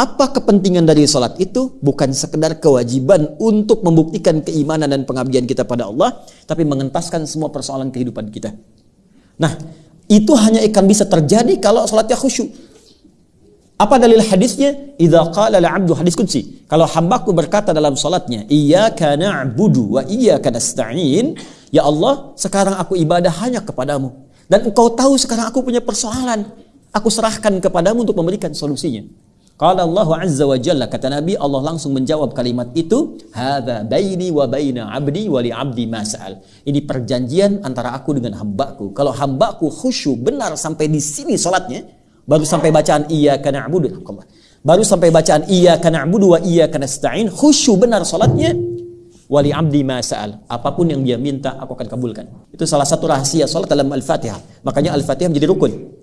Apa kepentingan dari salat itu? Bukan sekedar kewajiban untuk membuktikan keimanan dan pengabdian kita pada Allah, tapi mengentaskan semua persoalan kehidupan kita. Nah, itu hanya akan bisa terjadi kalau salatnya khusyuk. Apa dalil hadisnya? Idza qala al-'abdu hadis. Kalau hambaku berkata dalam salatnya, "Iyyaka na'budu wa iyyaka nasta'in." Ya Allah, sekarang aku ibadah hanya kepadamu. Dan engkau tahu sekarang aku punya persoalan. Aku serahkan kepadamu untuk memberikan solusinya. Qala Allah Azza wa Jalla kata Nabi Allah langsung menjawab kalimat itu, "Hadza baini wa baina 'abdi wa li 'abdi ma Ini perjanjian antara aku dengan hambaku. Kalau hambaku khusyuk benar sampai di sini salatnya, Baru sampai bacaan iya karena abudu. Baru sampai bacaan iya karena abudu wa iya karena stain. Khusyuk benar salatnya. Wali abdi masal. Apa pun yang dia minta, aku akan kabulkan. Itu salah satu rahasia salat dalam Al-Fatihah. Makanya Al-Fatihah menjadi rukun.